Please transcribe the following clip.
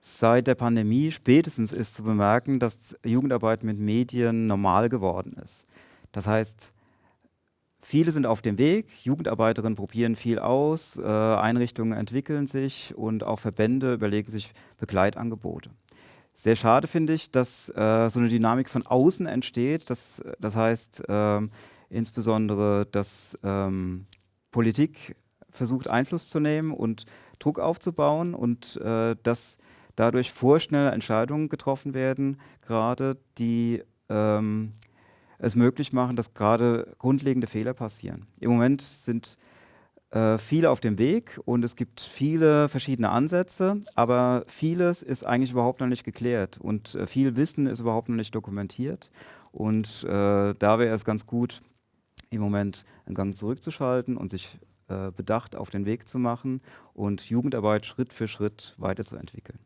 seit der Pandemie spätestens ist zu bemerken, dass Jugendarbeit mit Medien normal geworden ist. Das heißt, viele sind auf dem Weg, Jugendarbeiterinnen probieren viel aus, äh, Einrichtungen entwickeln sich und auch Verbände überlegen sich Begleitangebote. Sehr schade finde ich, dass äh, so eine Dynamik von außen entsteht. Das, das heißt ähm, insbesondere, dass ähm, Politik versucht Einfluss zu nehmen und Druck aufzubauen und äh, dass dadurch vorschnelle Entscheidungen getroffen werden, gerade die ähm, es möglich machen, dass gerade grundlegende Fehler passieren. Im Moment sind äh, viele auf dem Weg und es gibt viele verschiedene Ansätze, aber vieles ist eigentlich überhaupt noch nicht geklärt und äh, viel Wissen ist überhaupt noch nicht dokumentiert. Und äh, da wäre es ganz gut, im Moment einen Gang zurückzuschalten und sich äh, bedacht auf den Weg zu machen und Jugendarbeit Schritt für Schritt weiterzuentwickeln.